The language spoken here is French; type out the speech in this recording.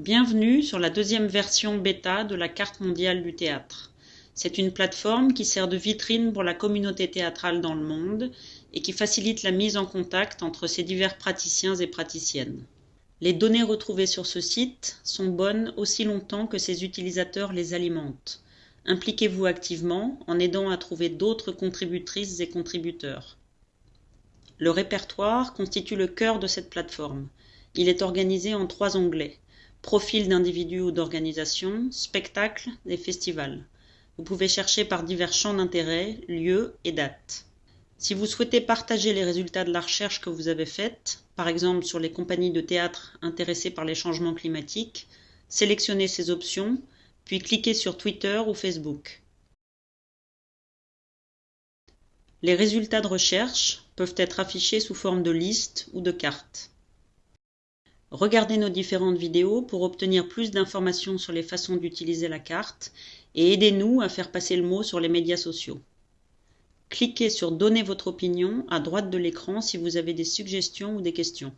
Bienvenue sur la deuxième version bêta de la carte mondiale du théâtre. C'est une plateforme qui sert de vitrine pour la communauté théâtrale dans le monde et qui facilite la mise en contact entre ces divers praticiens et praticiennes. Les données retrouvées sur ce site sont bonnes aussi longtemps que ses utilisateurs les alimentent. Impliquez-vous activement en aidant à trouver d'autres contributrices et contributeurs. Le répertoire constitue le cœur de cette plateforme. Il est organisé en trois onglets profil d'individus ou d'organisations, spectacles et festivals. Vous pouvez chercher par divers champs d'intérêt, lieux et dates. Si vous souhaitez partager les résultats de la recherche que vous avez faite, par exemple sur les compagnies de théâtre intéressées par les changements climatiques, sélectionnez ces options, puis cliquez sur Twitter ou Facebook. Les résultats de recherche peuvent être affichés sous forme de liste ou de carte. Regardez nos différentes vidéos pour obtenir plus d'informations sur les façons d'utiliser la carte et aidez-nous à faire passer le mot sur les médias sociaux. Cliquez sur Donner votre opinion à droite de l'écran si vous avez des suggestions ou des questions.